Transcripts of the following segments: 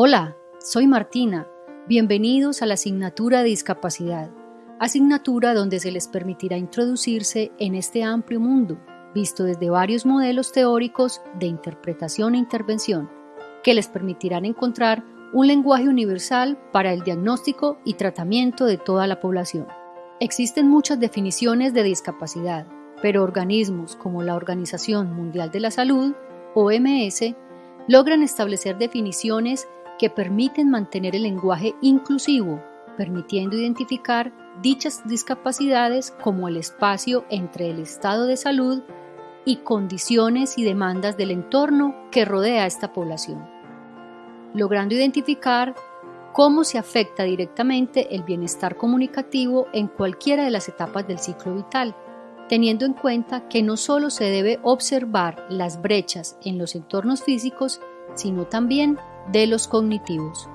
Hola, soy Martina. Bienvenidos a la asignatura de discapacidad, asignatura donde se les permitirá introducirse en este amplio mundo, visto desde varios modelos teóricos de interpretación e intervención, que les permitirán encontrar un lenguaje universal para el diagnóstico y tratamiento de toda la población. Existen muchas definiciones de discapacidad, pero organismos como la Organización Mundial de la Salud, OMS, logran establecer definiciones que permiten mantener el lenguaje inclusivo, permitiendo identificar dichas discapacidades como el espacio entre el estado de salud y condiciones y demandas del entorno que rodea a esta población, logrando identificar cómo se afecta directamente el bienestar comunicativo en cualquiera de las etapas del ciclo vital, teniendo en cuenta que no solo se debe observar las brechas en los entornos físicos, sino también de los cognitivos.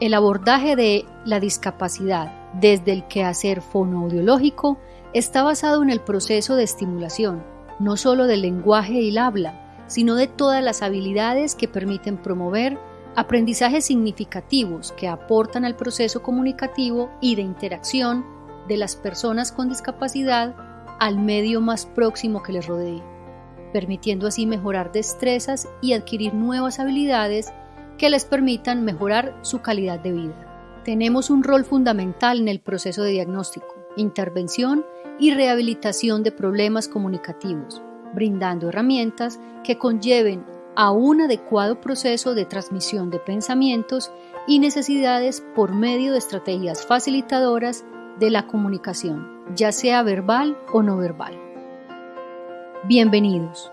El abordaje de la discapacidad desde el quehacer fonoaudiológico está basado en el proceso de estimulación, no solo del lenguaje y el habla, sino de todas las habilidades que permiten promover aprendizajes significativos que aportan al proceso comunicativo y de interacción de las personas con discapacidad al medio más próximo que les rodee, permitiendo así mejorar destrezas y adquirir nuevas habilidades que les permitan mejorar su calidad de vida. Tenemos un rol fundamental en el proceso de diagnóstico, intervención y rehabilitación de problemas comunicativos, brindando herramientas que conlleven a un adecuado proceso de transmisión de pensamientos y necesidades por medio de estrategias facilitadoras de la comunicación, ya sea verbal o no verbal. Bienvenidos.